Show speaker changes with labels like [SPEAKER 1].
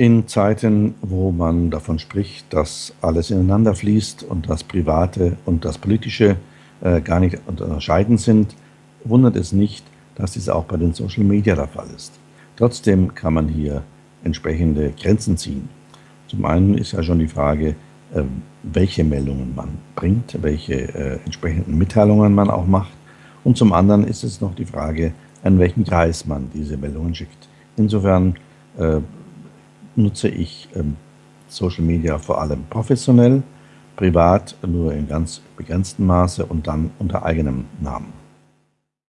[SPEAKER 1] In Zeiten, wo man davon spricht, dass alles ineinander fließt und das Private und das Politische äh, gar nicht unterscheiden sind, wundert es nicht, dass dies auch bei den Social Media der Fall ist. Trotzdem kann man hier entsprechende Grenzen ziehen. Zum einen ist ja schon die Frage, äh, welche Meldungen man bringt, welche äh, entsprechenden Mitteilungen man auch macht. Und zum anderen ist es noch die Frage, an welchen Kreis man diese Meldungen schickt. Insofern äh, nutze ich ähm, Social Media vor allem professionell, privat nur in ganz begrenztem Maße und dann unter eigenem Namen.